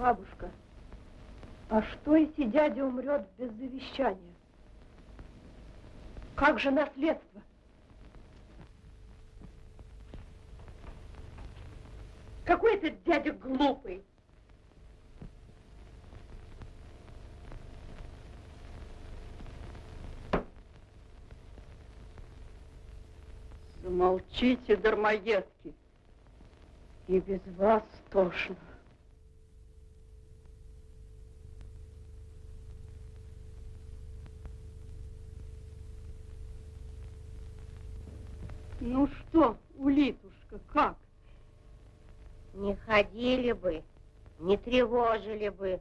Бабушка, а что, если дядя умрет без завещания? Как же наследство? Какой этот дядя глупый. Замолчите, дармоедки. И без вас тошно. Ну что, улитушка, как? Не ходили бы, не тревожили бы.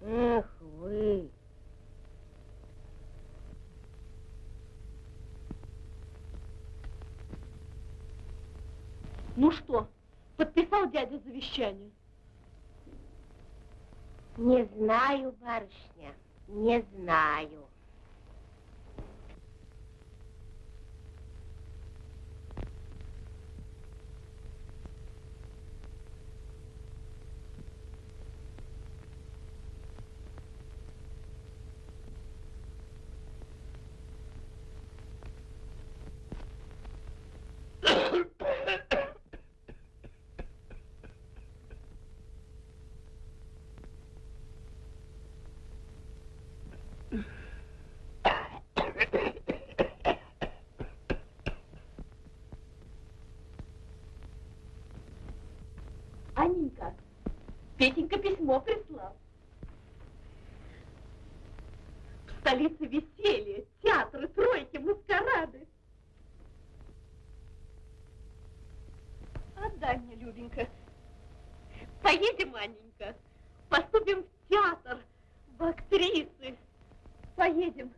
Эх вы! Ну что, подписал дядя завещание? Не знаю, барышня, не знаю. Аненька, Петенька письмо прислал. В столице веселье, театры, тройки, маскарады. Отдай мне, Любенька. Поедем, Аненька, поступим в театр, в актрисы. Поедем.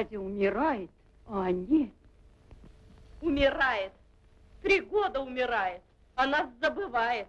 Дядя умирает, а они... Умирает. Три года умирает, а нас забывает.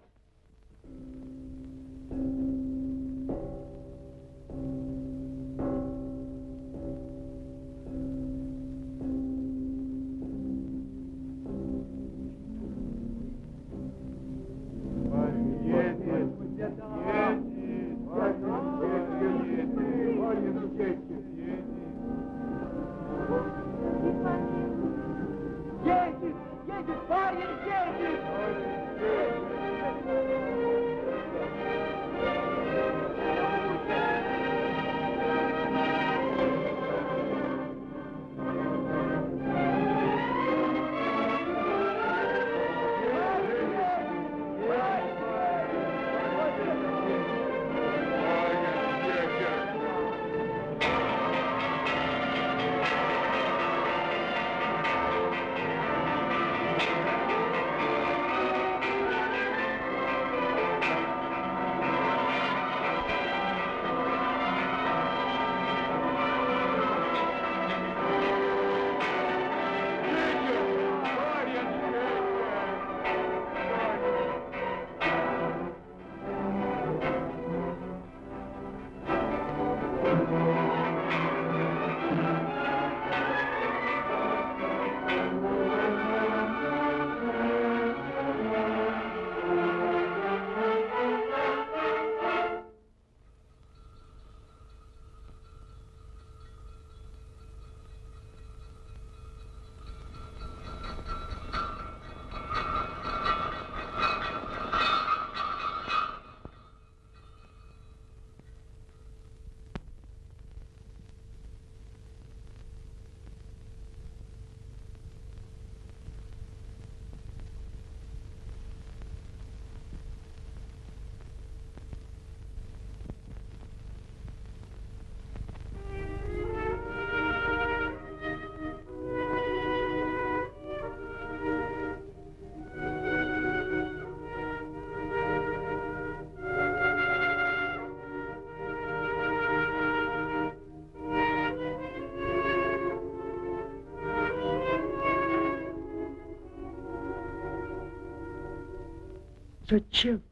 Зачем?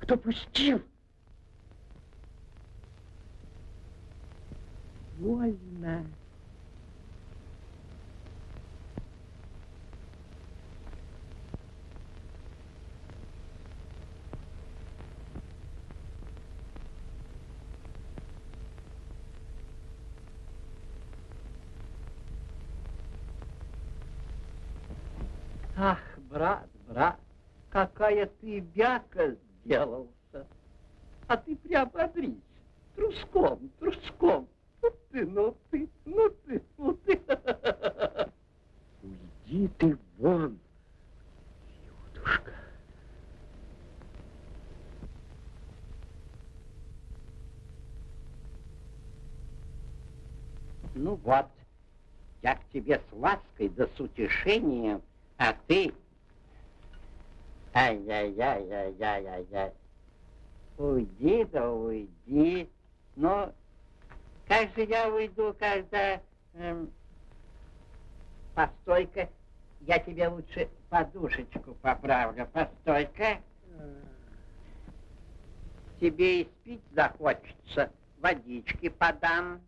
Кто пустил? Вольно. Ах, брат, брат, какая ты бяка сделался. А ты приободрись, труском, труском. Ну ты, ну ты, ну ты, ну ты. Уйди ты вон, Юдушка. Ну вот, я к тебе с лаской да с утешением, а ты... Ай-яй-яй-яй-яй-яй-яй. Уйди да уйди. Но как же я уйду, когда... Эм... Постой-ка, я тебе лучше подушечку поправлю. Постой-ка. Тебе и спить захочется. Водички подам.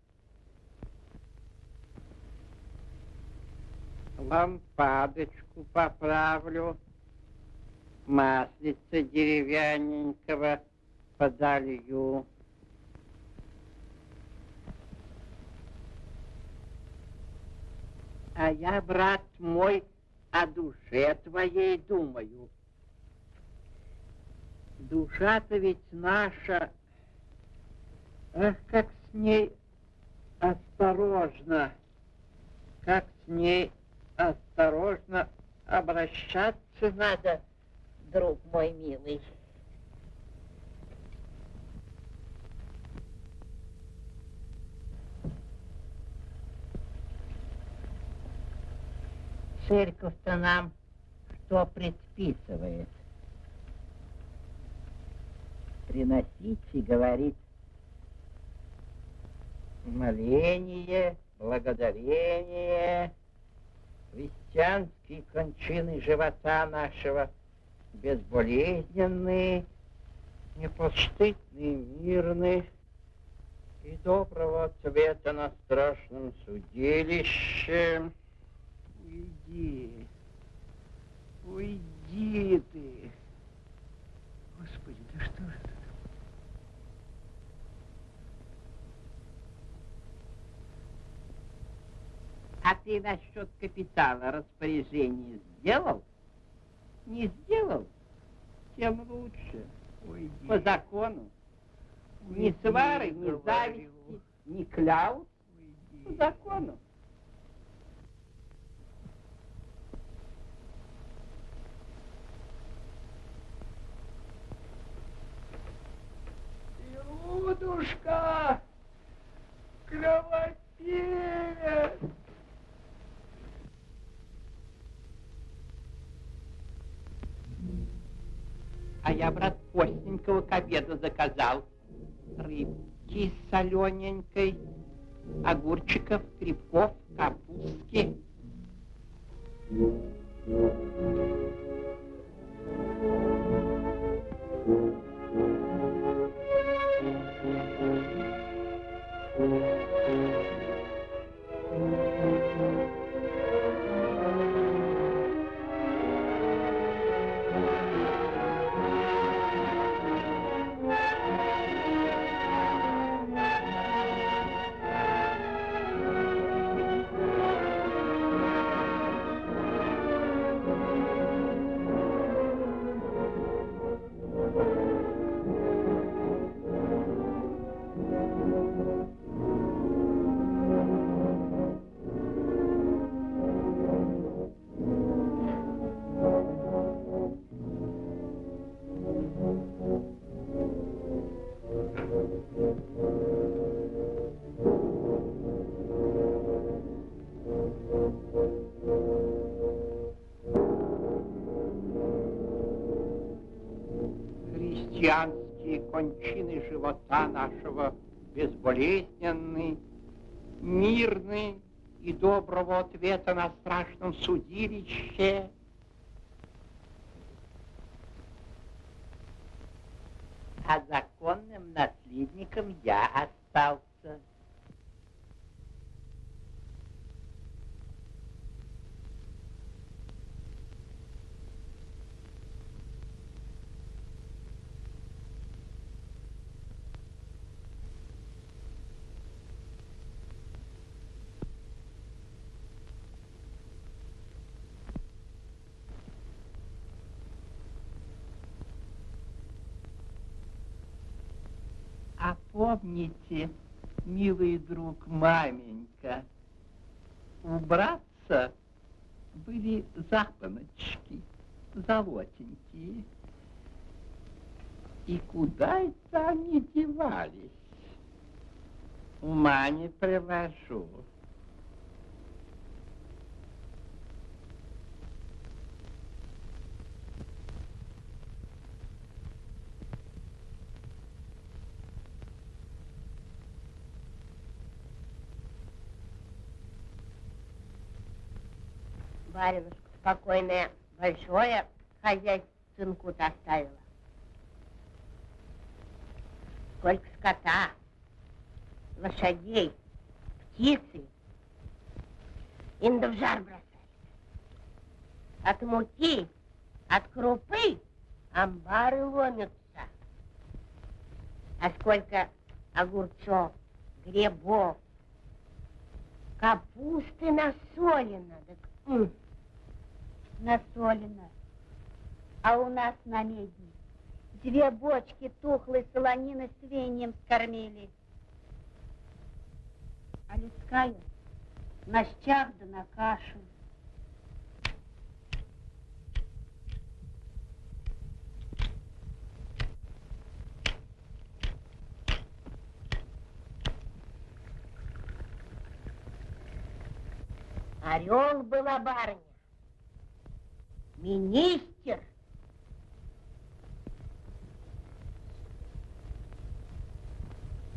Лампадочку поправлю. Маслица деревянненького подолью. А я, брат мой, о душе твоей думаю. Душа-то ведь наша, ах, как с ней осторожно, как с ней осторожно обращаться надо, друг мой милый. Церковь-то нам что предписывает? Приносите, говорит, моление, благодарение, христианские кончины живота нашего, безболезненные, непостыдные, мирные и доброго цвета на страшном судилище. Уйди. Уйди ты. Господи, да что же это? А ты насчет капитала распоряжение сделал? Не сделал? Тем лучше. Уйди. По закону. Ни Уйди, свары, ни говорю. зависти, ни кляут. По закону. Людушка! Кровопевец! А я, брат, постненького к обеду заказал. Рыбки солененькой, огурчиков, грибков, капустки. Христианские живота нашего безболезненный, мирный и доброго ответа на страшном судилище. А законным наследником я остался. Помните, милый друг маменька, у братца были запоночки золотенькие. И куда это они девались? Ума не приложу. Баринушка спокойное, большое хозяйство сынку-то оставила. Сколько скота, лошадей, птицы. Инда в жар бросали. От муки, от крупы амбары ломятся. А сколько огурцов, грибов, капусты насолено. Так, Насолено. А у нас на медне две бочки тухлой солонины с веньем скормили. А людская на щах да на кашу. Орел была барыня. Министр.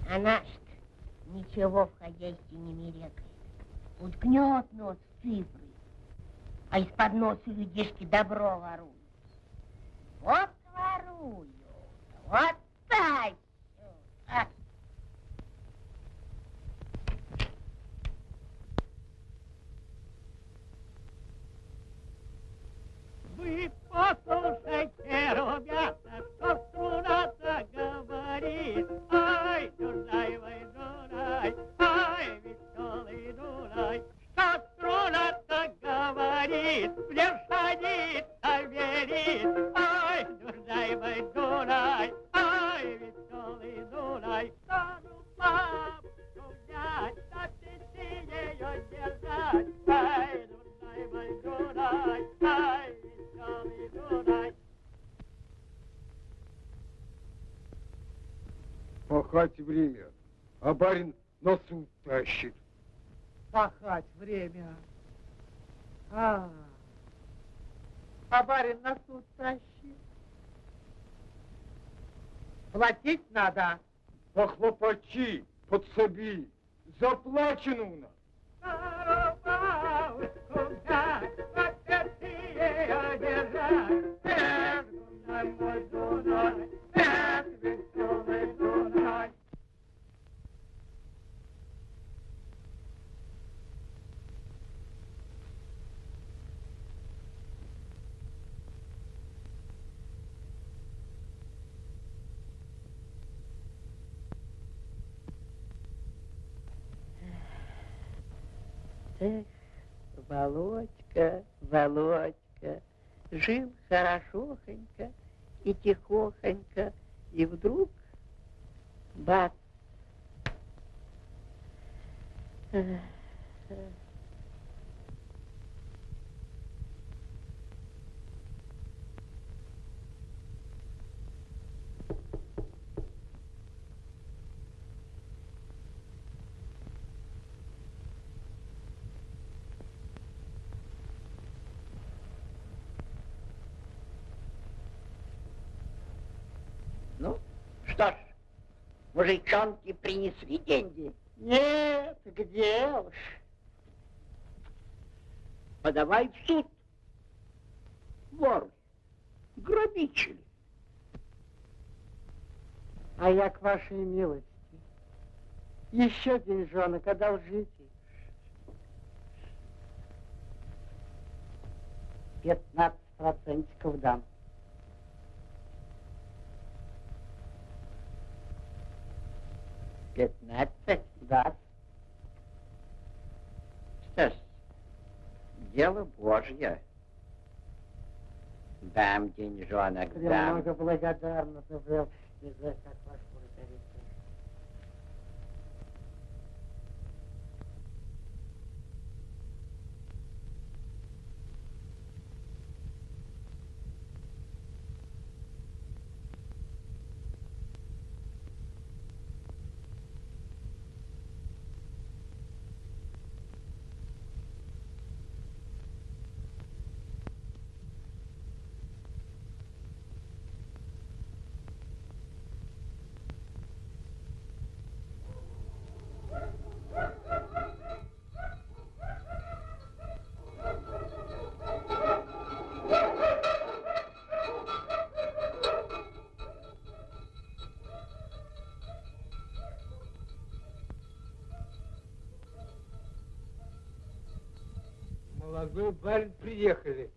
Она ж ничего в хозяйстве не мерекает. Уткнет нос в цифры, а из-под носа людишки добро воруют. Вот воруют, вот тащут. А Вы послушайте, что струна-то говорит. Ай, Дунай, Дунай, ай, веселый Дунай, что струна-то говорит, садится верит. Ай, Дунай, Дунай, ай, веселый Дунай, стану папку взять, на пяти ее держать. Ай, Дунай, Пахать время, а барин на суд тащит. пахать время. А, а барин на суд тащит. Платить надо. Похлопачи, подсоби, заплачено у нас. Володька, Володька, жил хорошохонько и тихохонько, и вдруг бац. Мужичонки принесли деньги? Нет, где уж. Подавай в суд. Воры, грабители. А я к вашей милости. Еще деньжонок одолжите. Пятнадцать процентиков дам. Пятнадцать? Да. Что ж, дело Божье. Дам деньжонок, дам. Премного благодарна, Павел. Не знаю, как ваш Молодой барин приехали.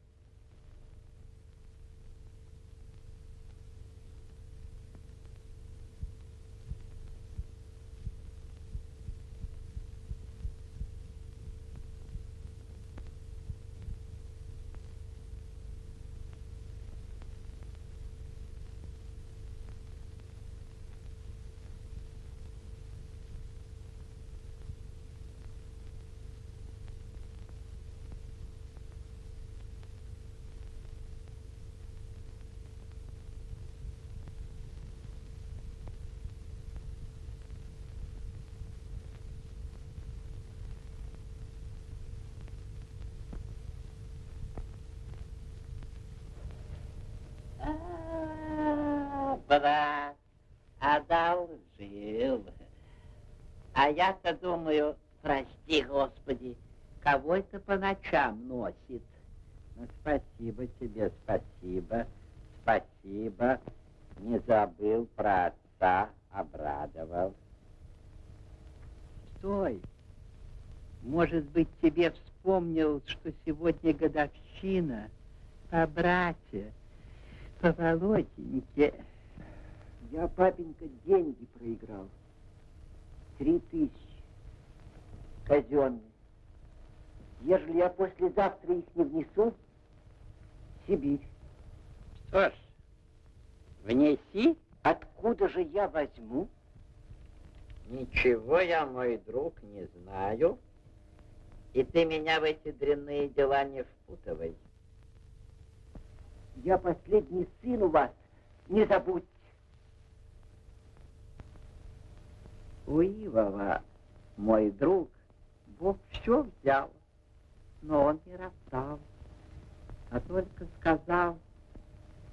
А, брат, одолжил. А я-то думаю, прости, Господи, кого это по ночам носит? Ну, спасибо тебе, спасибо, спасибо. Не забыл про отца, обрадовал. Стой. Может быть, тебе вспомнил, что сегодня годовщина по брате, по Володеньке. Я, папенька, деньги проиграл. Три тысячи. Казенные. Ежели я послезавтра их не внесу, Сибирь. Что ж, внеси. Откуда же я возьму? Ничего я, мой друг, не знаю. И ты меня в эти дрянные дела не впутывай. Я последний сын у вас, не забудьте. У Ивова, мой друг, Бог все взял, но он не роптал, а только сказал,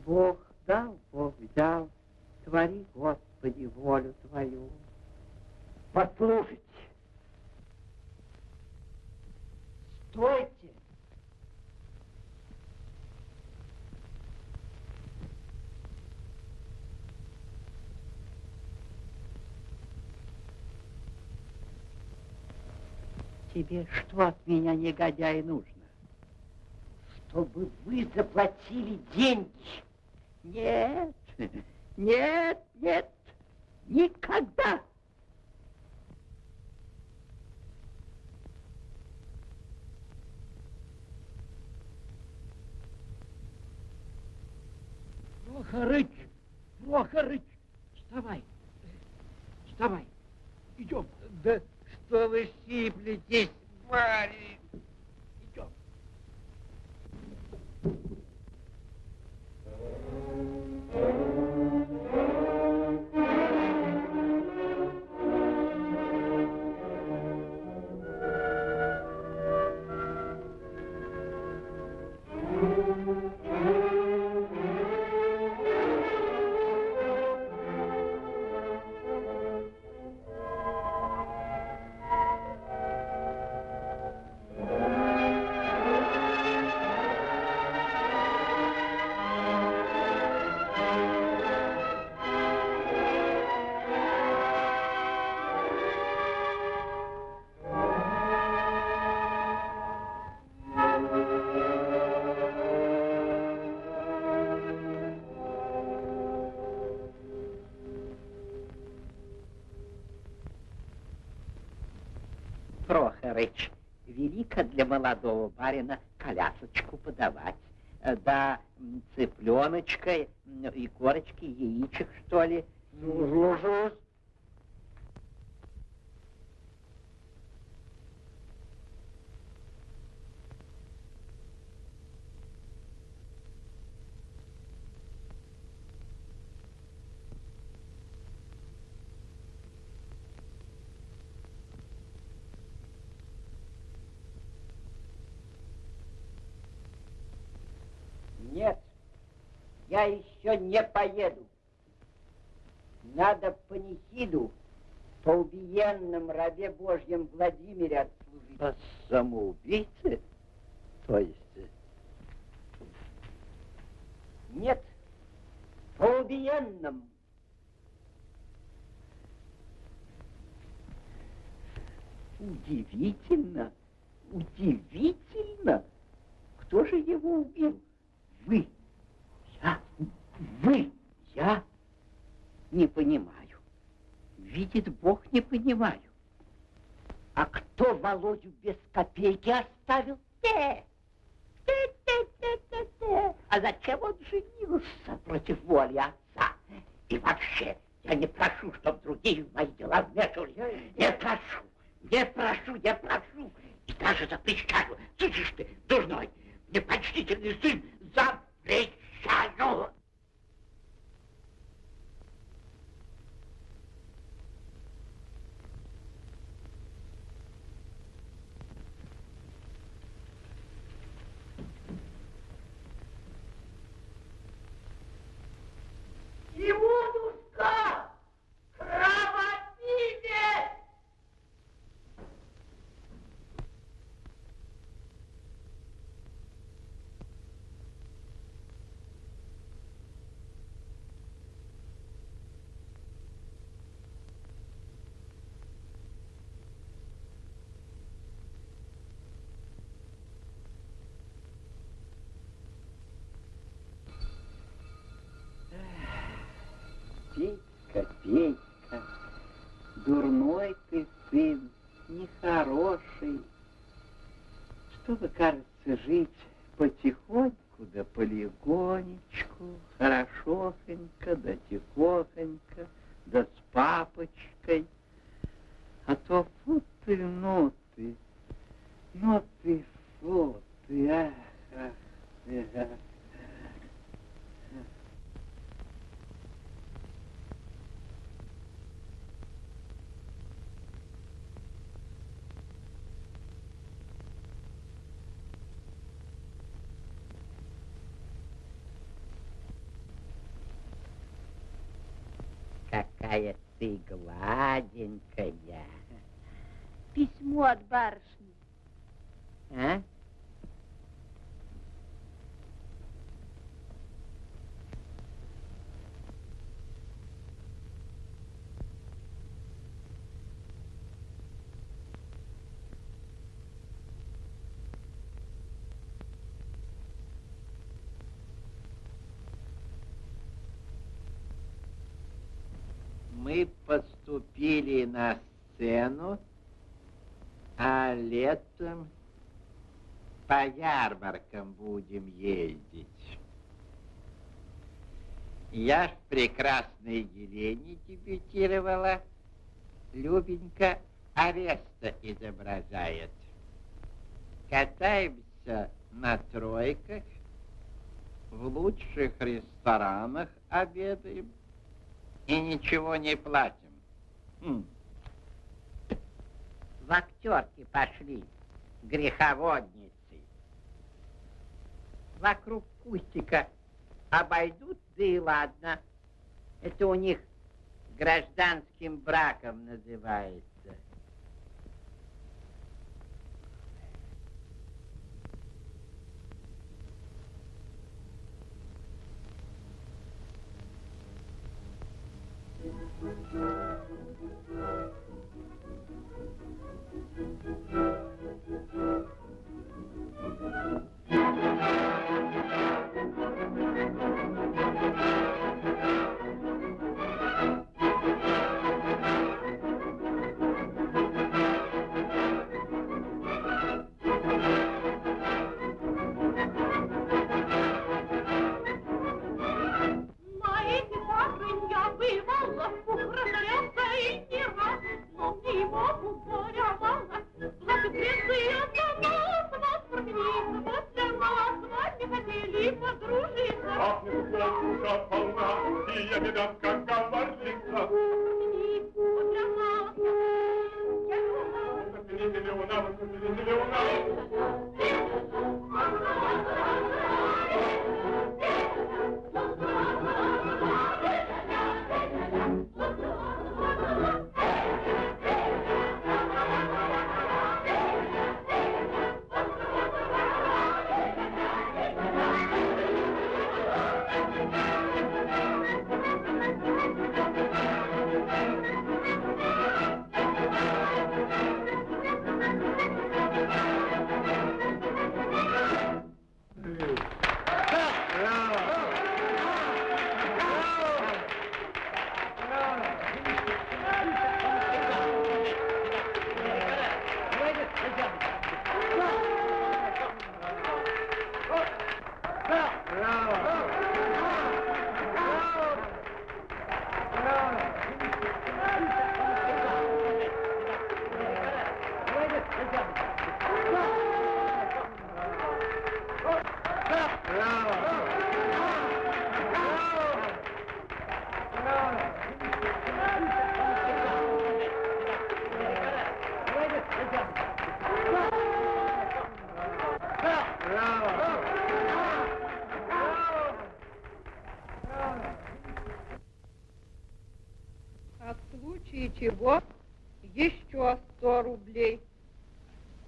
Бог дал, Бог взял, твори, Господи, волю Твою. Послушайте. Стойте. Тебе что от меня, негодяй, нужно? Чтобы вы заплатили деньги. Нет, нет, нет, никогда. Прохорыч, Прохорыч, вставай, вставай, идем. Да что вы сиплетесь, барин? Молодого барина колясочку подавать. Э, Да м, и корочки яичек, что ли. Ну, слушаюсь. Нет, я еще не поеду. Надо панихиду по убиенном рабе Божьем Владимире отслужить. По самоубийце? То есть? Нет, по убиенном. Удивительно, удивительно. Кто же его убил? Вы. Я. Вы. Я. Не понимаю. Видит Бог, не понимаю. А кто Володю без копейки оставил? Те. Те, те, те, те, те. А зачем он женился против воли отца? И вообще, я не прошу, чтобы другие в мои дела вмешивались. Не прошу, не прошу, не прошу. И даже запрещаю. Слышишь ты, дурной, непочтительный сын, запрещаю. Иудушка! Кровопивец! Петька, Петька, дурной ты сын, нехороший. Чтобы, кажется, жить потихоньку, да полегонечку, хорошохонько, да тихохонько, да с папочкой. А то фу ты, ну ты, фу ты, ах, ах, ах. Какая ты гладенькая. Письмо от барышни. А? Мы поступили на сцену, а летом по ярмаркам будем ездить. Я в прекрасной Елене дебютировала. Любенька ареста изображает. Катаемся на тройках, в лучших ресторанах обедаем и ничего не платим. В актерки пошли греховодницы. Вокруг кустика обойдут, да и ладно. Это у них гражданским браком называется.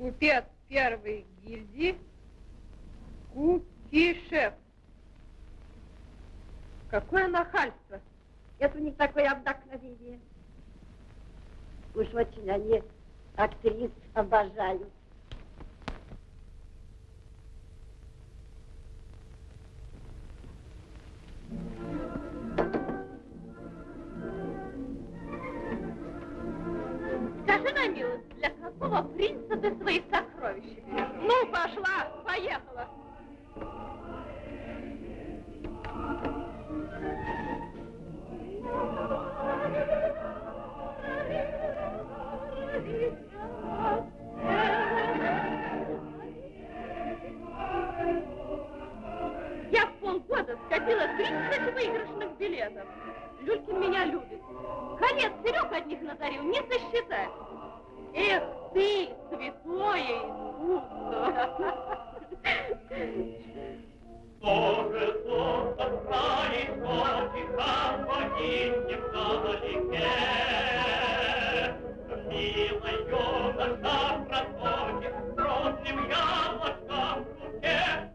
Купец первой гильдии Кукишев. Какое нахальство! Это у них такое вдохновение. Уж очень они актрис обожают. Какого принца ты свои сокровища? Ну, пошла, поехала. Я в полгода скопила 30 выигрышных билетов. Люлькин меня любит. Конец Серег одних надарил, не сосчитать. Эх ты, святое искусство! Тоже сон отправить ночи, там погибнет вдалеке. Милая наша просочек, грозным яблочком в руке.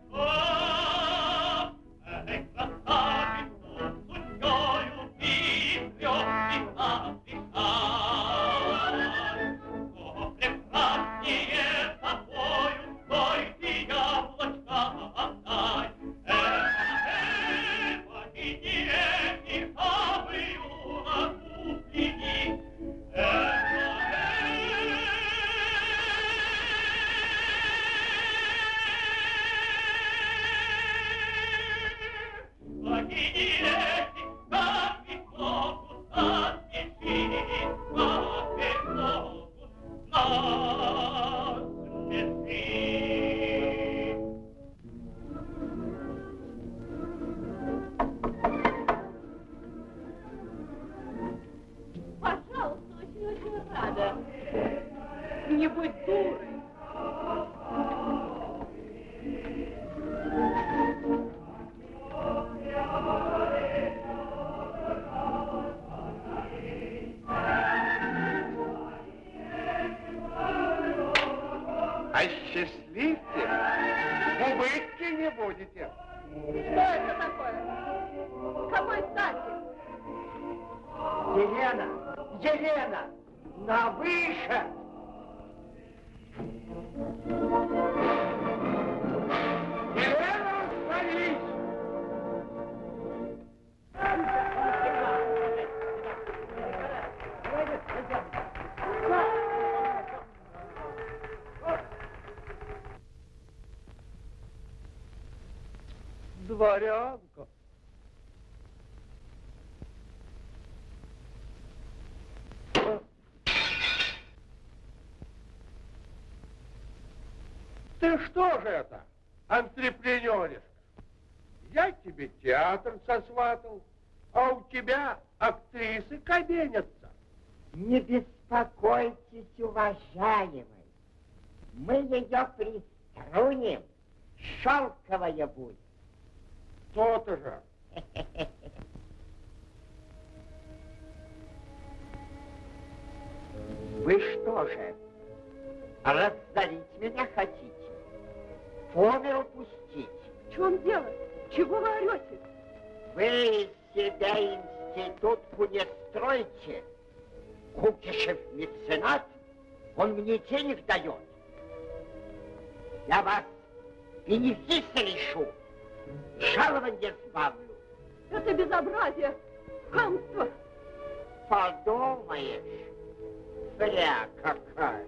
Дворянка. Ты что же это, антрепренеришка? Я тебе театр сосватал, а у тебя актрисы кабенятся. Не беспокойтесь, уважаемый. Мы ее приструним. Шелковая будет. То-то же. Вы что же, разорить меня хотите? Помер пустить? В чем дело? Чего вы орете? Вы из себя институтку не стройте. Кукишев меценат, он мне денег дает. Я вас бенефиса лишу, жалование сбавлю. Это безобразие, хамство. Подумаешь, зря какая.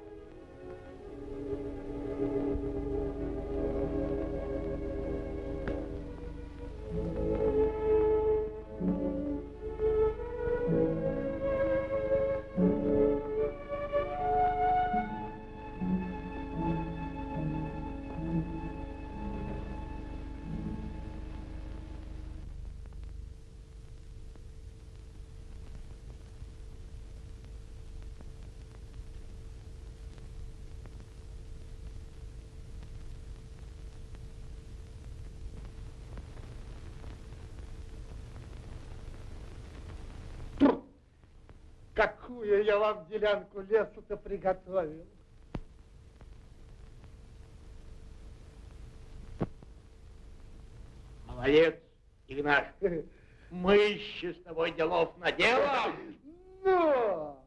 Я вам делянку лесу-то приготовил. Молодец, Игнаш. Мы еще с тобой делов наделаем. Ну!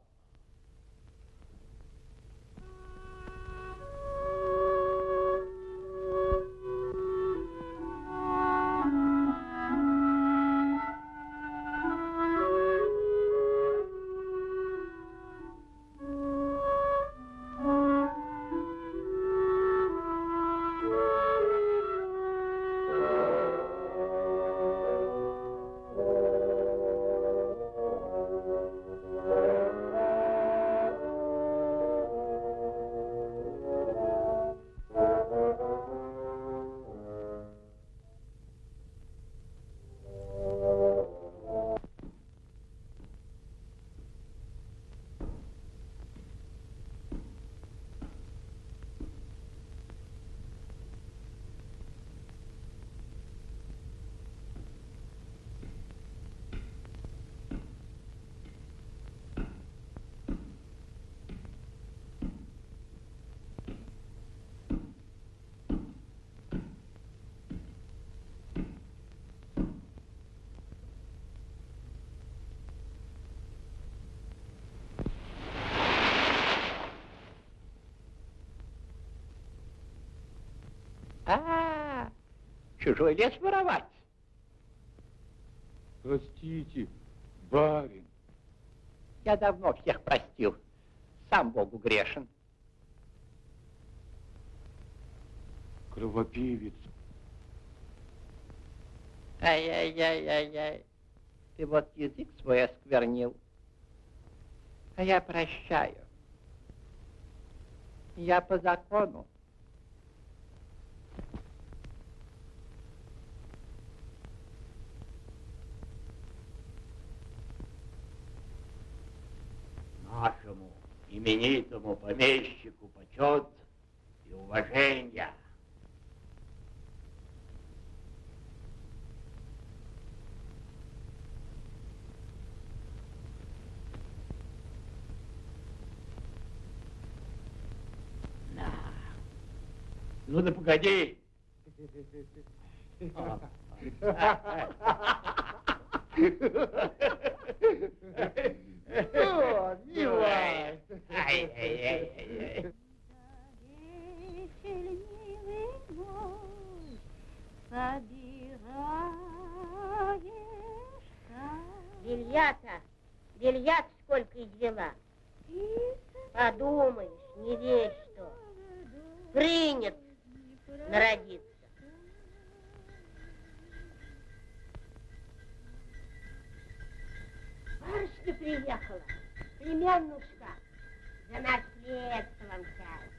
А, чужой лес воровать. Простите, барин. Я давно всех простил. Сам Богу грешен. Кровопивец. Ай-яй-яй-яй-яй. Ты вот язык свой осквернил. А я прощаю. Я по закону. Именитому помещику почет и уважение. Да. Ну да погоди. О, милая. Ай-яй-яй-яй. Вечер милый мой, собираешь сад. Белья-то, белья сколько извела. Подумаешь, не весь что. Принят народиться. Барышня приехала, племяннушка, за наследством часть.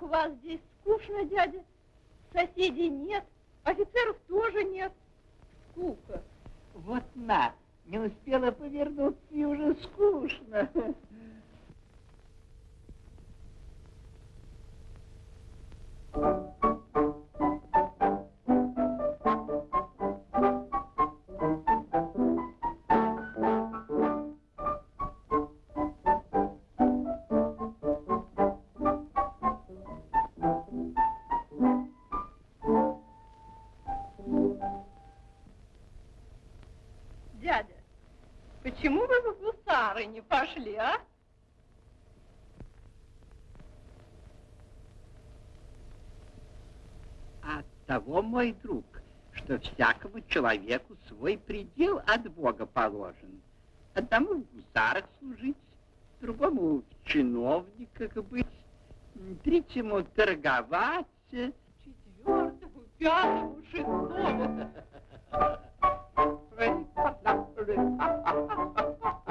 Как у вас здесь скучно, дядя? Соседей нет, офицеров тоже нет. Скука. Вот на, не успела повернуться и уже скучно. Всякому человеку свой предел от Бога положен. Одному в гусарах служить, другому в чиновниках быть, третьему торговать. Четвертому, пятому, шестому.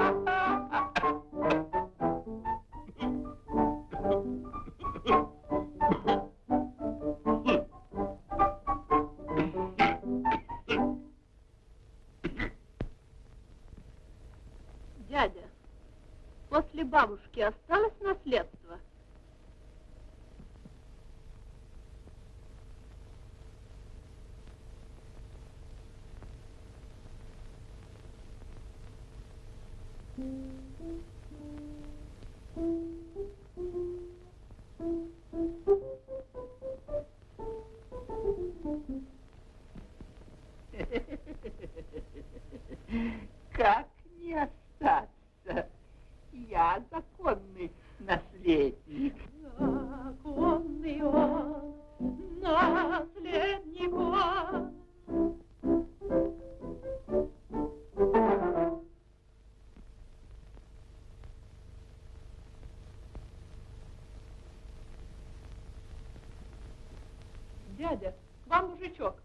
Дядя, вам мужичок.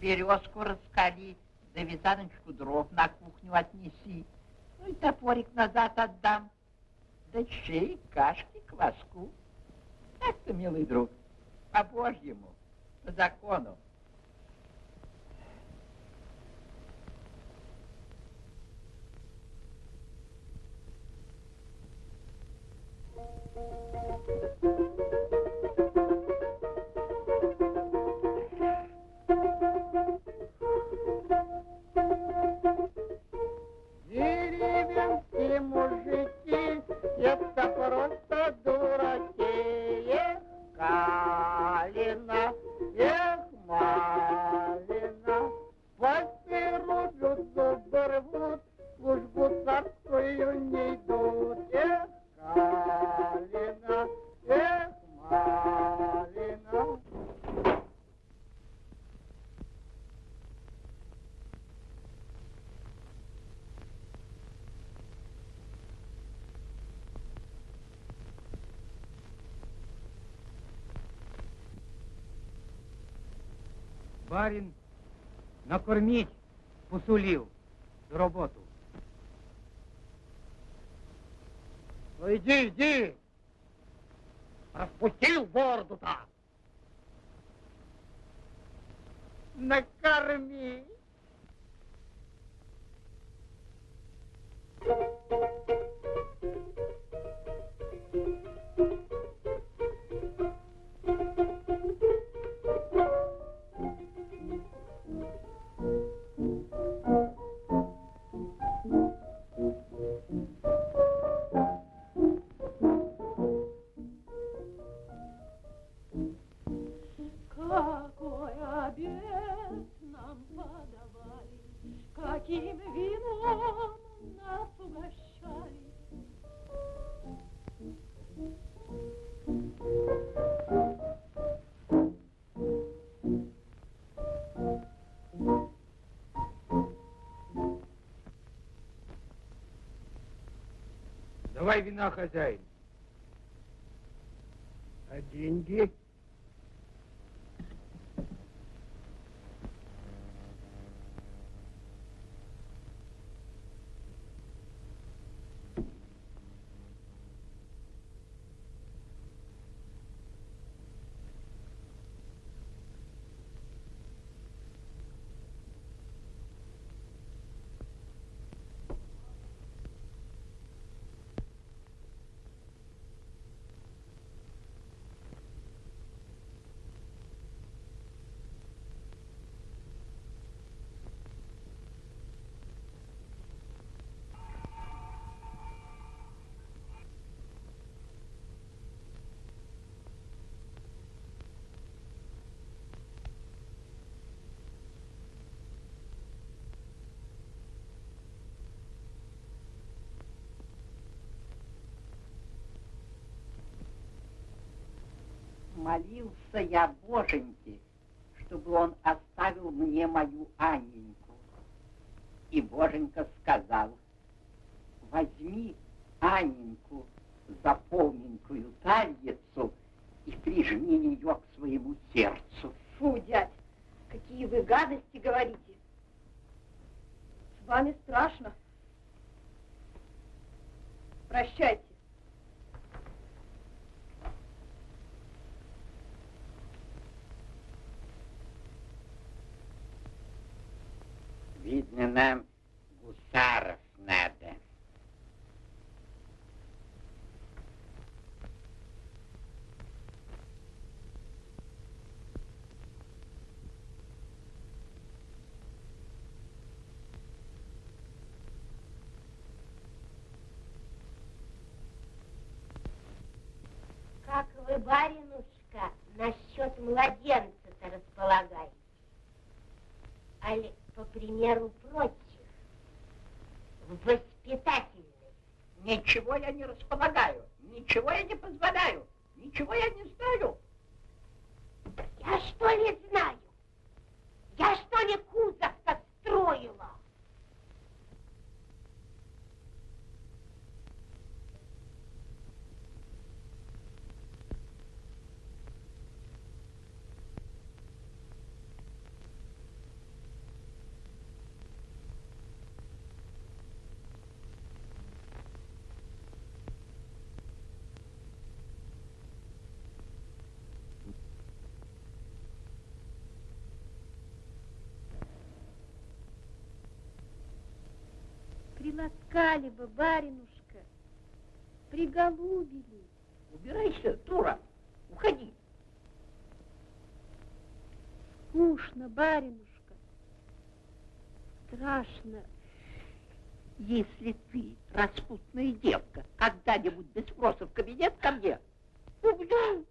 Березку раскали, да вязаночку дров на кухню отнеси. Ну и топорик назад отдам. Да чай, кашки, кваску. Так-то, милый друг, по-божьему, по закону. Это просто дураки. Эх, Калина, эх, Малина, пальцы рубят, зубы рвут, службу царскую не идут. Эх, Калина, эх, Малина. Барин накормить посулил за роботу. Ну иди, иди! Распустил бороду-то! Накорми! Какой Давай вина, хозяин. А деньги? Молился я Боженьке, чтобы он оставил мне мою Анненьку. И Боженька сказал, возьми Анненьку за полненькую тальицу и прижми ее к своему сердцу. Фу, дядь, какие вы гадости говорите. С вами страшно. Прощайте. Видно, нам гусаров надо. Как вы, баринушка, насчет младенца-то примеру прочих, в воспитательной? Ничего я не располагаю, ничего я не позволяю, ничего я не знаю. Я что ли знаю? Я что ли кузов-то строила? Приласкали бы, баринушка, приголубили. Убирайся, дура, уходи. Скучно, баринушка. Страшно. Если ты, распутная девка, когда-нибудь без спроса в кабинет ко мне, убью.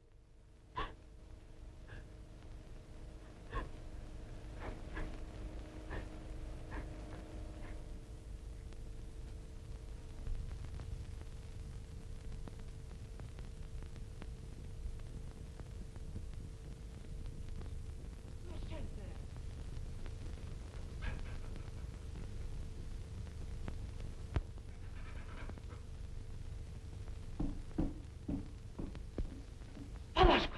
Палашка,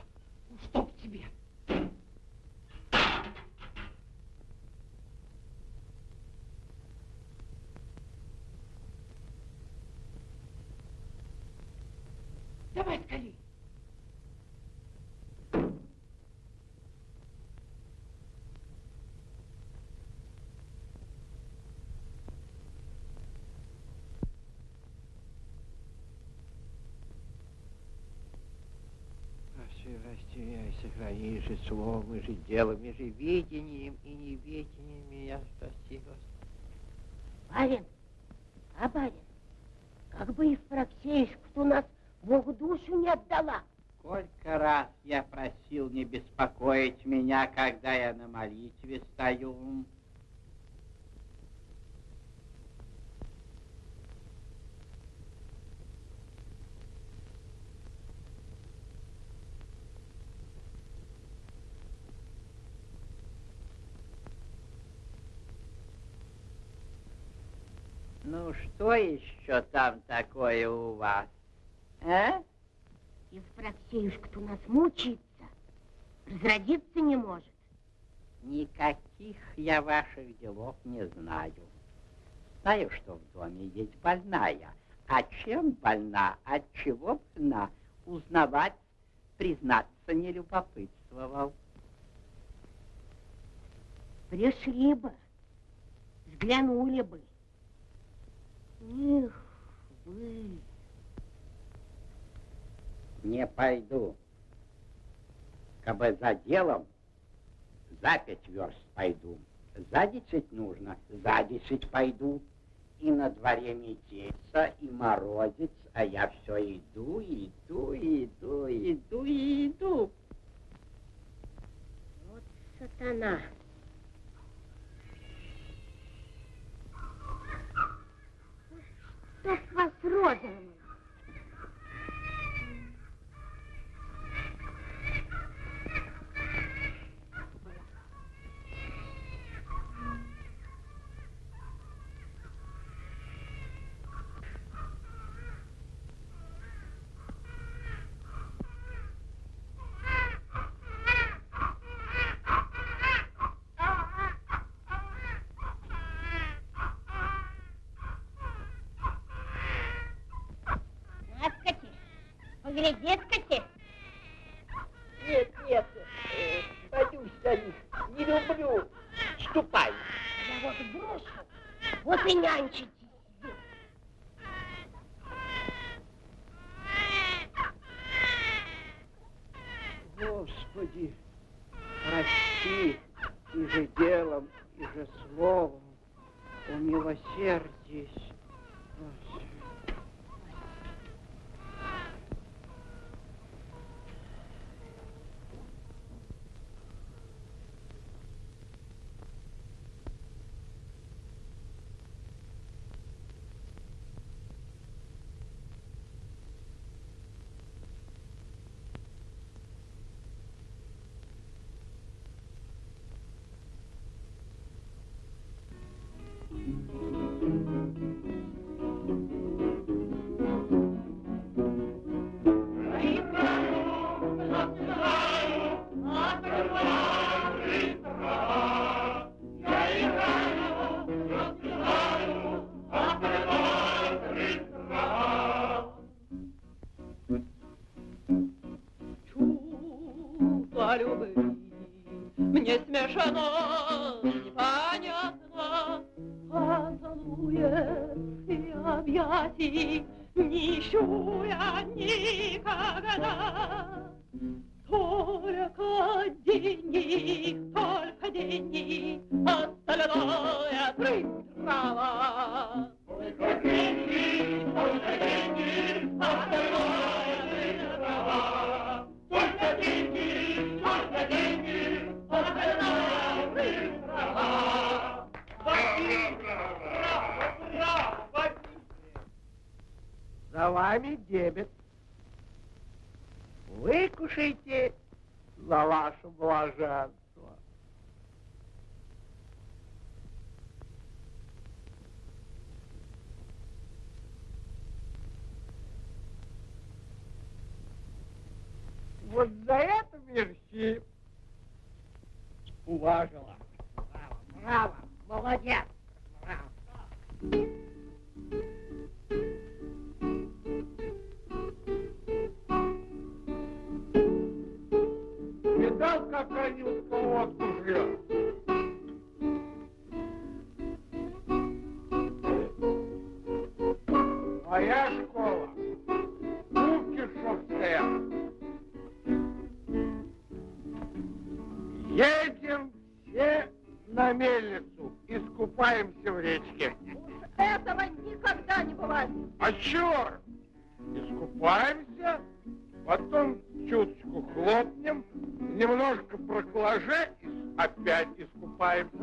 чтоб тебе. Давай скорей. Прости, растеряй, сохрани же словом, и же делом, и же видением, и неведением меня спаси, Господи. Барин, а барин, как бы Евпроксеюшка-то у нас Богу душу не отдала. Сколько раз я просил не беспокоить меня, когда я на молитве стою. Ну, что еще там такое у вас? А? Евпроксеюшка-то у нас мучается, разродиться не может. Никаких я ваших делов не знаю. Знаю, что в доме есть больная. А чем больна, от чего больна, узнавать, признаться не любопытствовал. Пришли бы, взглянули бы. Эх, вы... Не пойду. Кабы за делом, за пять верст пойду. За десять нужно, за десять пойду. И на дворе метельца, и морозец, а я все иду, иду, иду, иду, иду. Вот сатана. Чтоб вас розовым. Поглядеть-кати. Нет, нет, боюсь я их, не люблю. Ступай. Я вот брошу, вот и нянчитесь. здесь. Господи, прости и же делом, и же словом, умилосердись. Объятий не ищу я никогда. Только деньги, только деньги, остальное трава. Только деньги, только деньги, остальное трава. Только деньги, За вами дебет. Выкушайте за ваше блаженство. Вот за это мерси. Уважила. Браво, браво, молодец. Браво. Видал, как они у колодку жрет? Моя школа. Кукишевская. Едем все на мельницу, искупаемся в речке. Этого никогда не бывает. А черт! Искупаемся, потом чуточку хлопнем, немножко проклаже и опять искупаемся.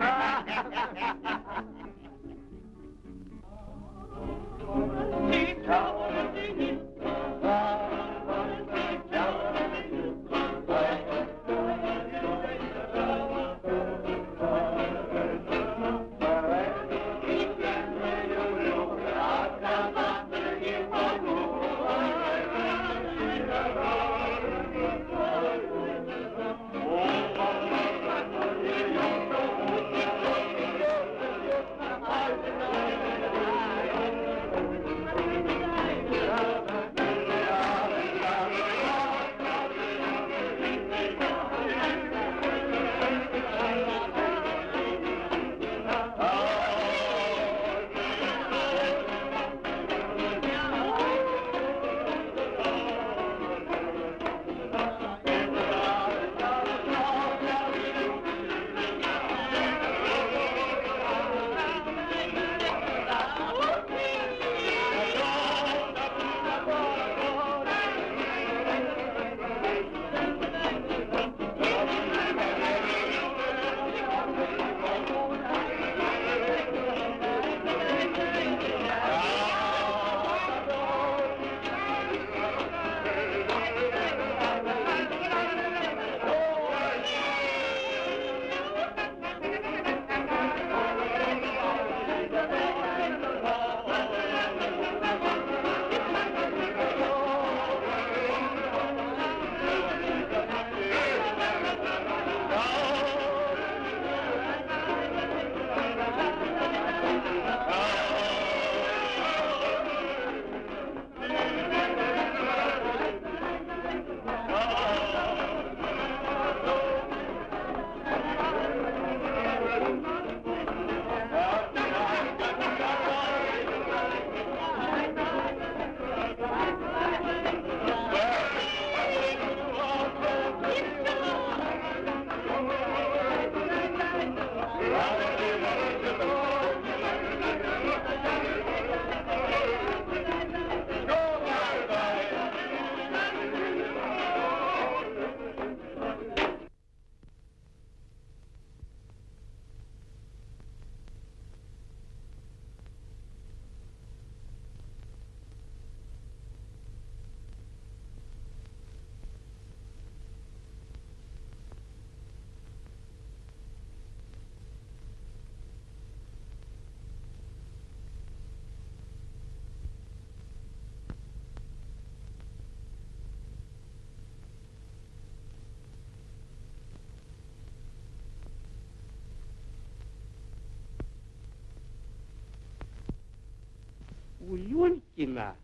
У Люлькина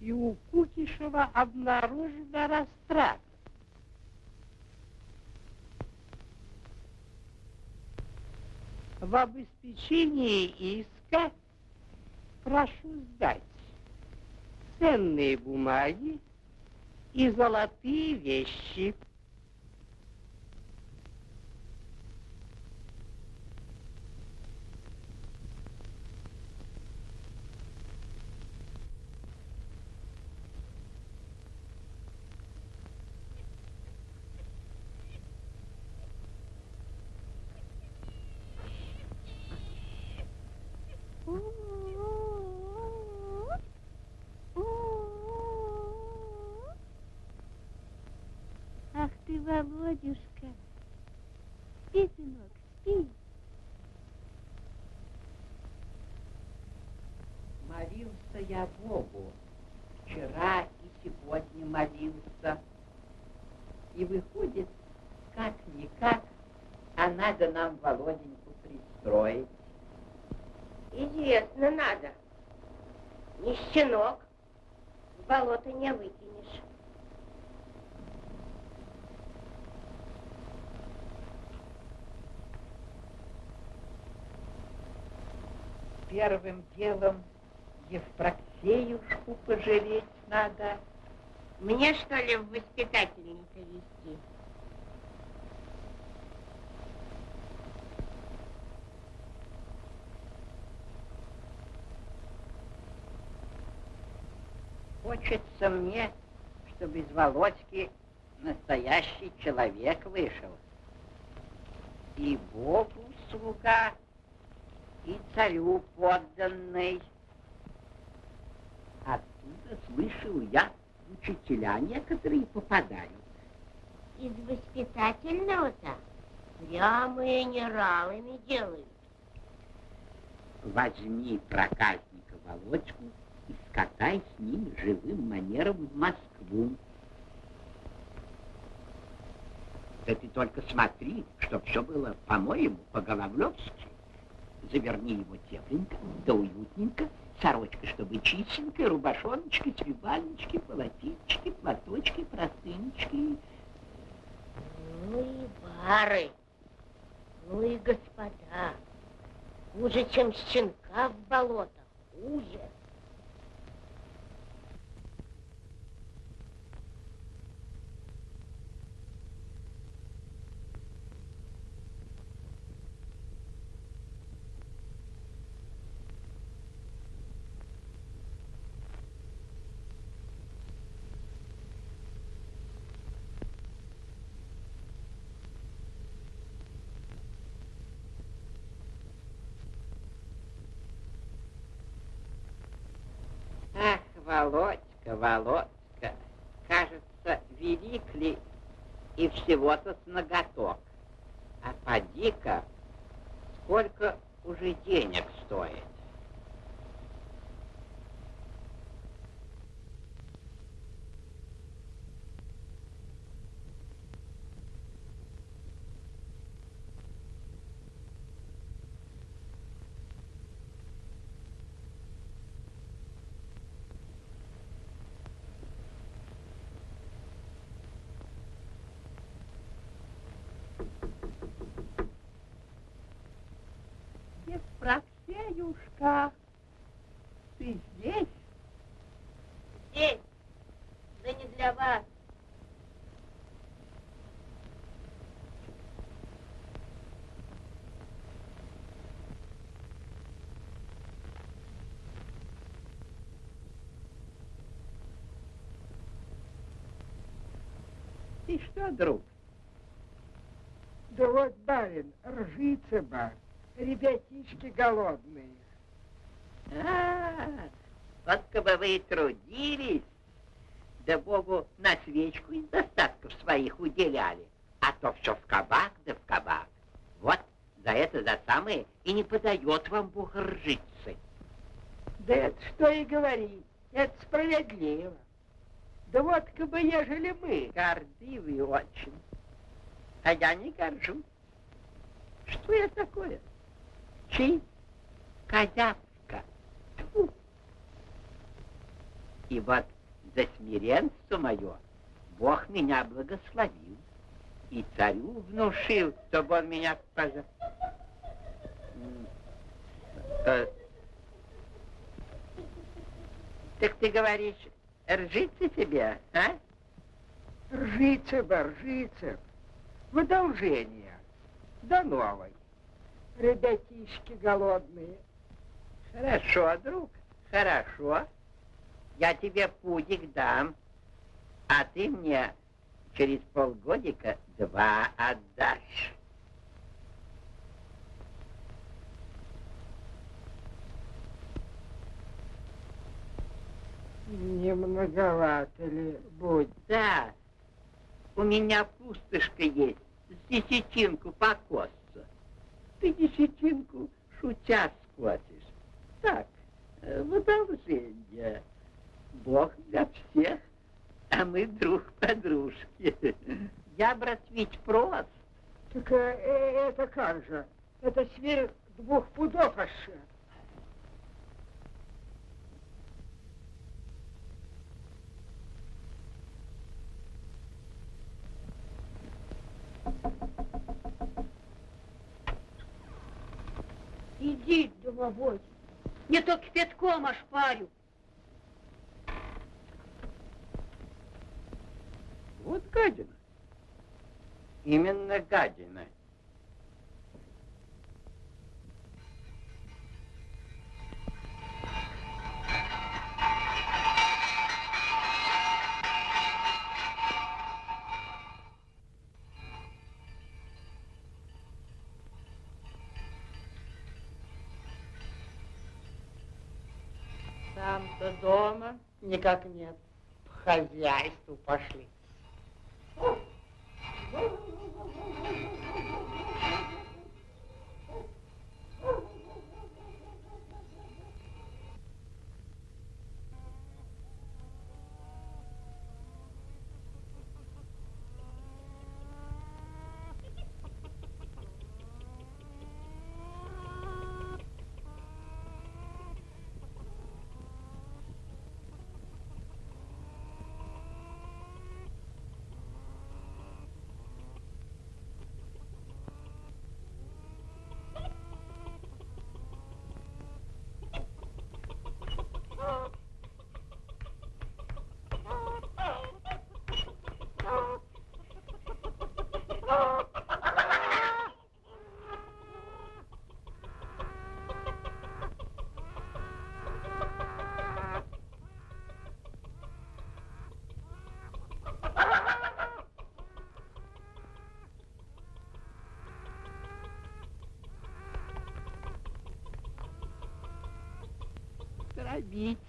и у Кукишева обнаружена растрата. В обеспечении иска прошу сдать ценные бумаги и золотые вещи. Ах ты, Володюшка. Спи, сынок, спи. Молился я Богу. Вчера и сегодня молился. И выходит, как-никак, а надо нам Володеньку пристроить. Известно надо. Не щенок. В болото не выкинешь. Первым делом Евпроксеюшку пожалеть надо. Мне, что ли, в воспитательника вести? Хочется мне, чтобы из Володьки настоящий человек вышел. И Богу слуга, и царю подданный. Оттуда слышал я, учителя некоторые попадают. Из воспитательного-то прямо генералами делают. Возьми проказника Володьку и скатай с ним живым манером в Москву. Да ты только смотри, чтоб все было, по-моему, по-головлевски. Заверни его тепленько, да уютненько, сорочка, чтобы чистенькая, рубашоночки, свивальнички, полотенчики, платочки, простынечки. Ну и бары, ну и господа. Хуже, чем щенка в болото. Хуже. Ах, Володька, Володька, кажется, велик ли и всего-то с ноготок. А поди-ка, сколько уже денег стоит. Евпроксеюшка, ты здесь? Здесь, да не для вас. Ты что, друг? Да вот, барин, ржица бар, ребятишки голодные. А, вот бы вы трудились, да Богу на свечку из достатков своих уделяли, а то все в кабак да в кабак. Вот за это, за самое и не подает вам Бог ржицы. Да это что и говорить, это справедливо. Да вот как бы ежели мы, Гордивый очень. А я не горжусь. Что я такое? Честь, козявка. И вот за смиренство мое Бог меня благословил. И царю внушил, чтобы он меня пожалел. Так ты говоришь, ржится тебе, а? Ржится бы, ржится. В одолжение. До новой. Ребятишки голодные. Хорошо, друг, хорошо. Я тебе пудик дам, а ты мне через полгодика два отдашь. Не многовато ли будет? Да, у меня пустышка есть, с десятинку покосца. Ты десятинку шутя схватишь. Так, э, в одолжение. Бог для всех, а мы друг подружки. Я, брат, ведь прост. Так э, э, это как же? Это сверх двух пудов аж. Иди, домовой. Не то кипятком ошпарю. Вот гадина. Именно гадина. Сам-то дома никак нет. По хозяйству пошли.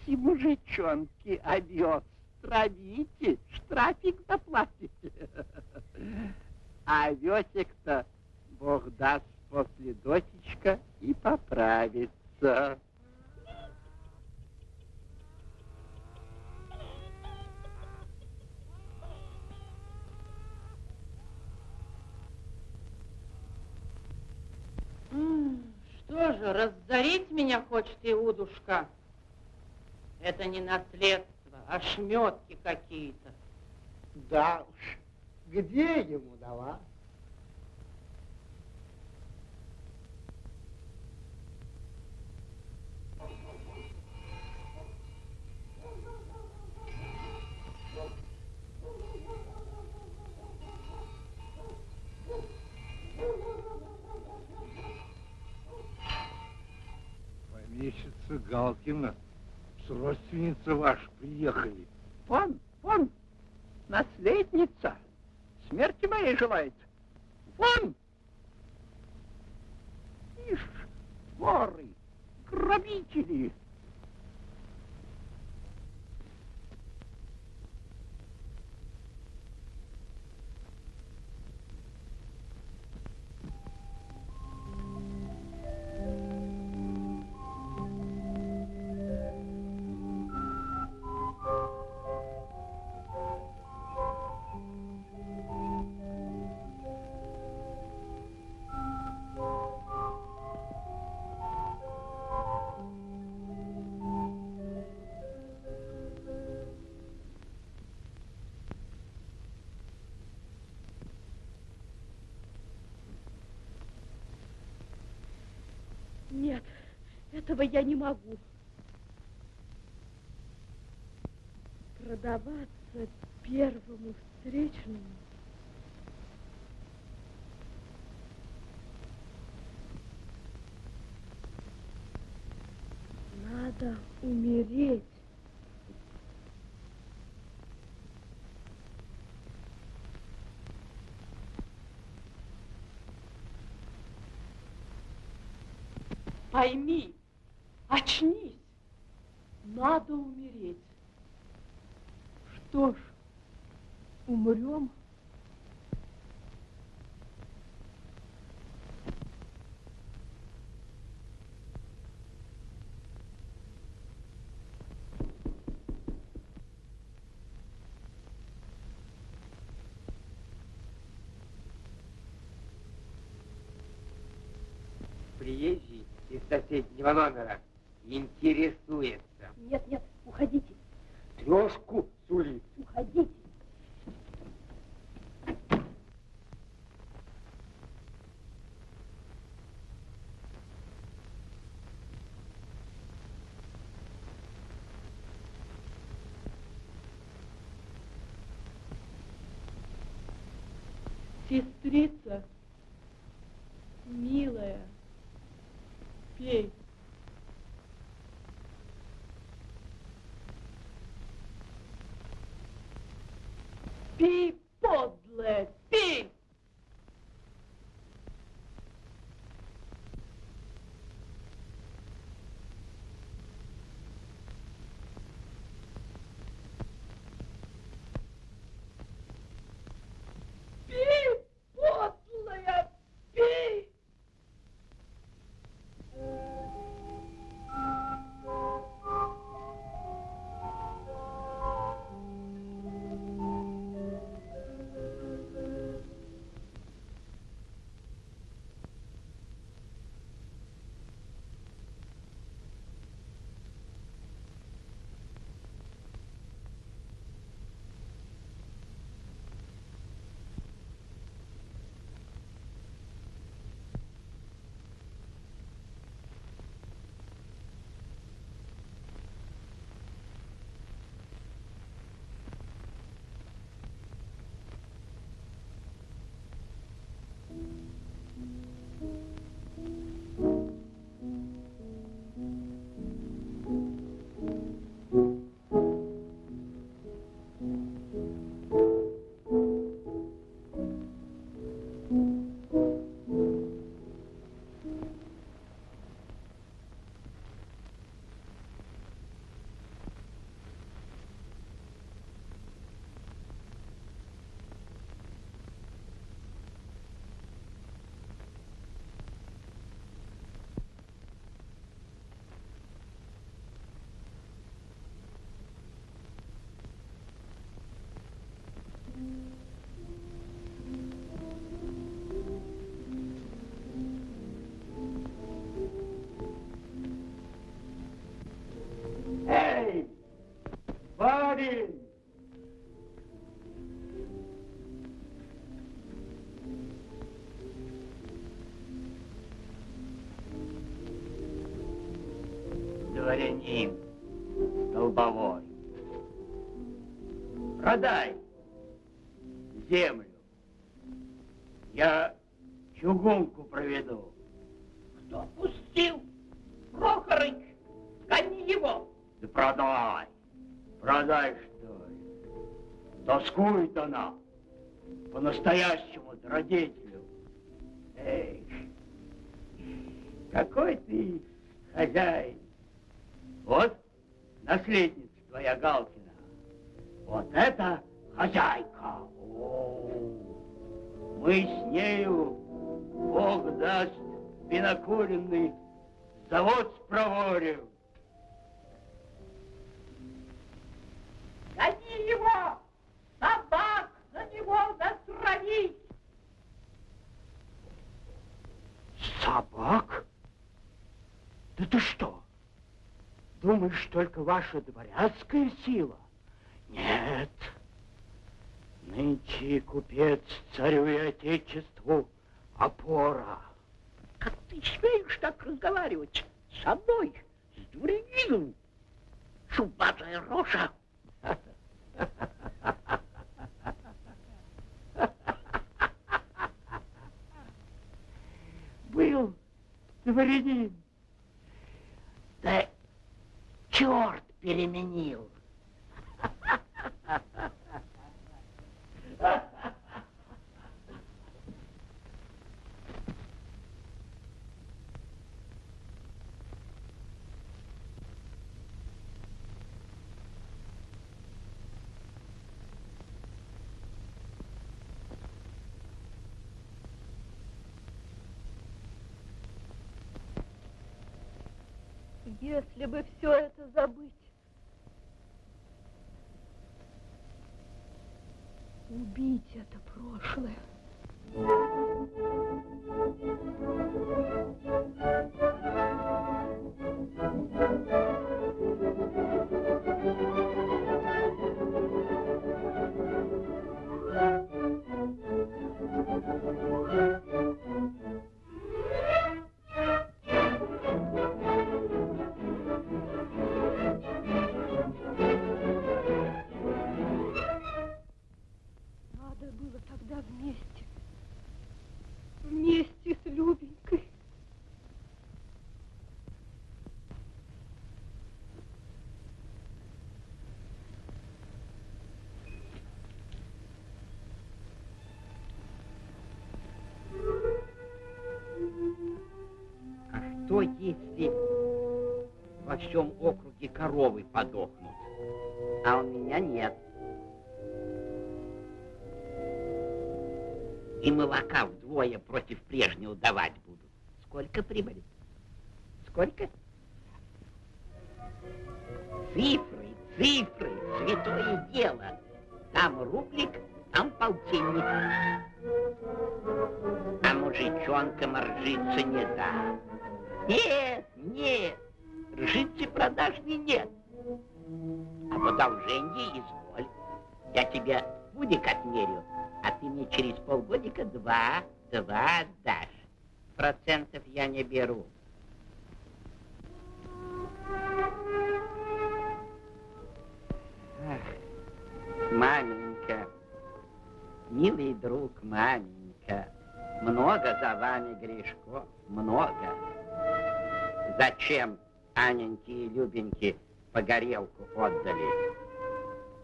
Травите, мужичонки, овес, травите, штрафик заплатите. А овесик-то, Бог даст после досечка и поправится. Что же, разорить меня хочет Иудушка? Это не наследство, а шметки какие-то. Да уж, где ему дала? Помещица Галкина, с родственница ваш приехали. Вон, вон, наследница, смерти моей желает. Вон! Ишь, воры, грабители. Нет, этого я не могу. Продаваться первому встречному приезжий из соседнего номера интересуется. Нет, нет, уходите. Трешку Сталин! Дворянин, долбовой, продай деятельность. ваша дворянская сила? Нет. Нынче купец царю и отечеству опора. Как ты смеешь так разговаривать со мной, с дворянином? Чубатая рожа. Был дворянин черт переменил. Если бы все это забыть. Коровы подохнут, а у меня нет? И молока вдвое против прежнего давать буду. Сколько прибыли? Сколько? Цифры, цифры, святое дело. Там рублик, там полтинник. А мужичонкам ржиться не дам. Нет, продажни нет. А в одолжении изволь. Я тебе пудик отмерю, а ты мне через полгодика два, два отдашь. Процентов я не беру. Маменька, милый друг, маменька, много за вами грешков, много. Зачем Аненьке и Любеньке по горелку отдали?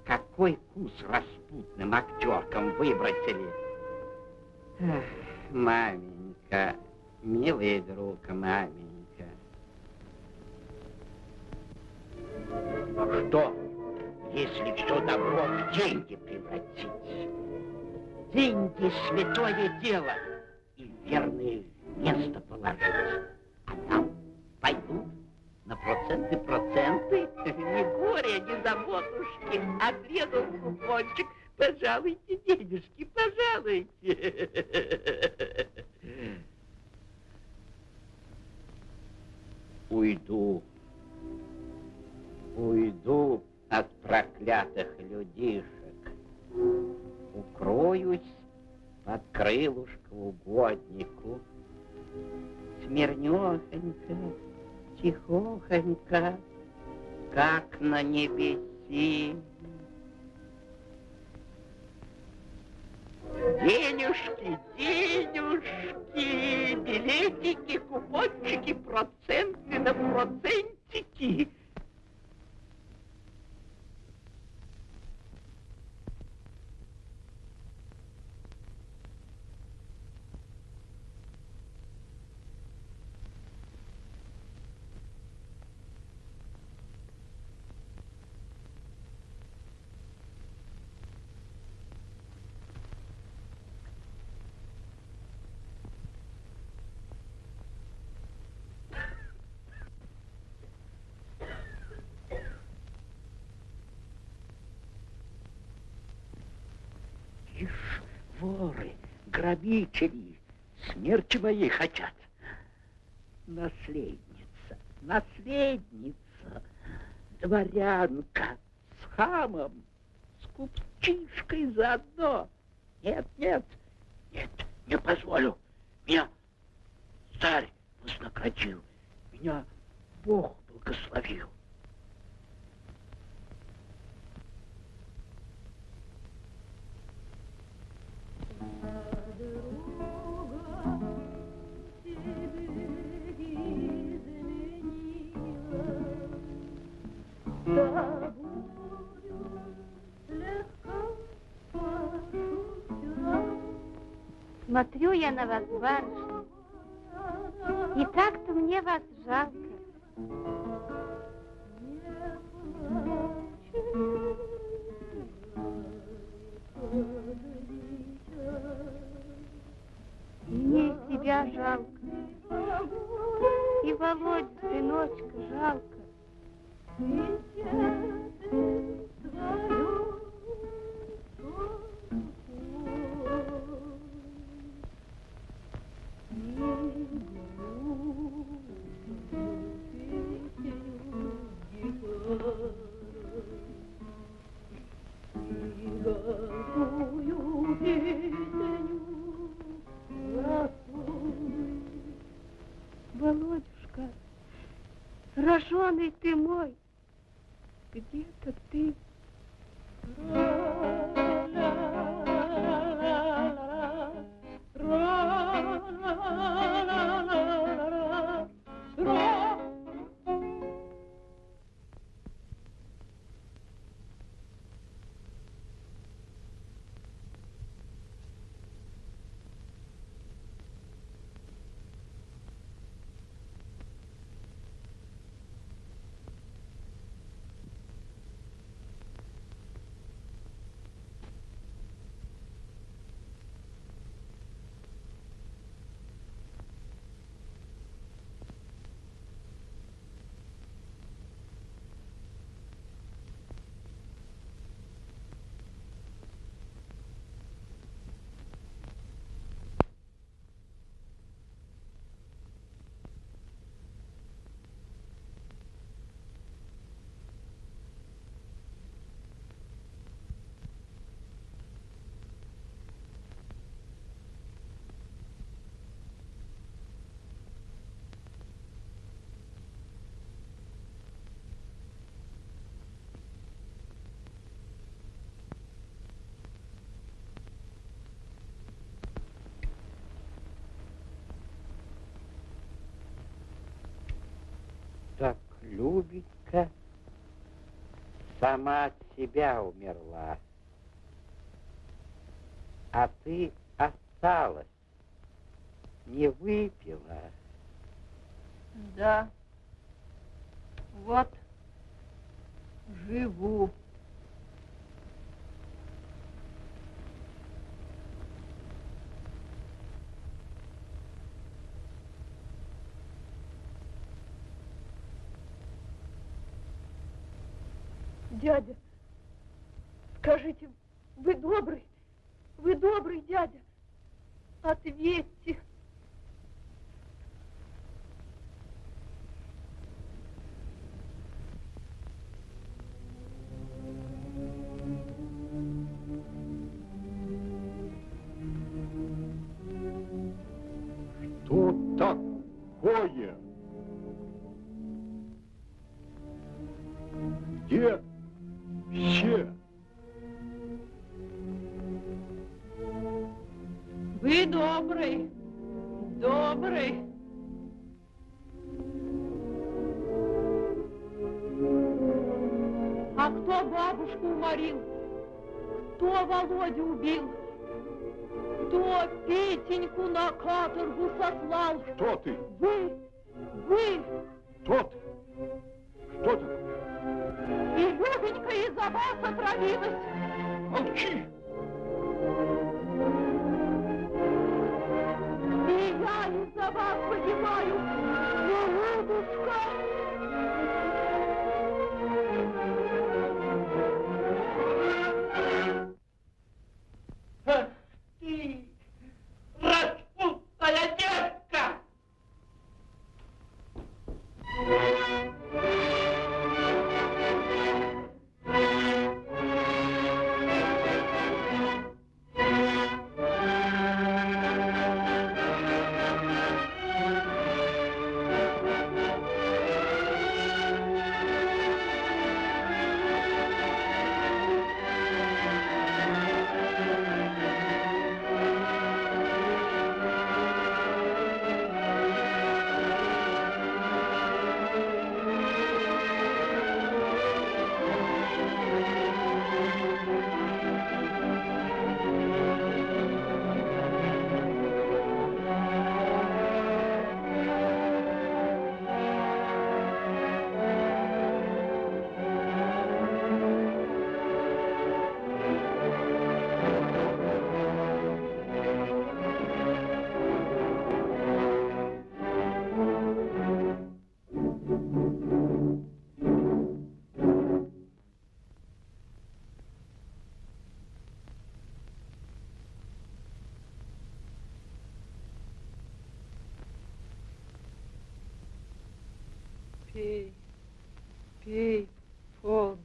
Какой вкус распутным актеркам выбросили? Маменька, милый друг, маменька. А что, если все добро в деньги превратить? Деньги — святое дело, и верное место положить. А там пойдут на проценты проценты. Ни горя, ни заботушки. Отрезал купончик. Пожалуйте, денежки, пожалуйте. Уйду. Уйду от проклятых людишек. Укроюсь под крылышко угоднику. Смирнёхонько, тихохонько, как на небеси. Денежки, денежки, билетики, купончики, проценты на процентики. Ишь, воры, грабители, смерти моей хотят. Наследница, наследница, дворянка с хамом, с купчишкой заодно. Нет, нет, нет, не позволю. Меня царь вознаградил. Меня Бог благословил. Смотрю я на вас, барышня, и так-то мне вас жалко. Мне себя жалко, и Володю, сыночка, жалко. Роженый ты мой, где-то ты. Так Любенька сама от себя умерла. А ты осталась, не выпила. Да. Вот. Живу. Дядя, скажите, вы добрый? Вы добрый, дядя? Ответьте. Сослал? Кто ты? Вы, вы, Кто ты? Что ты? и Любенька из-за вас отравилась. Молчи! Пей, пей, подлая.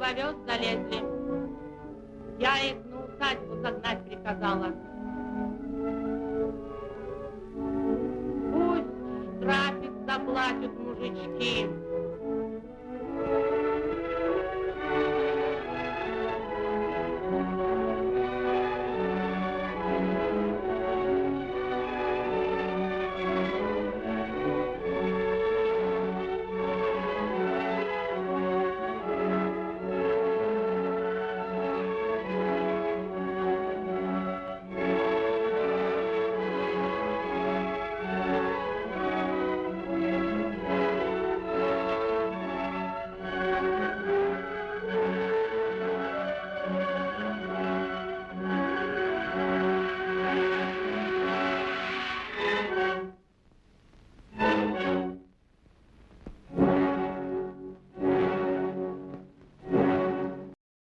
vai ver os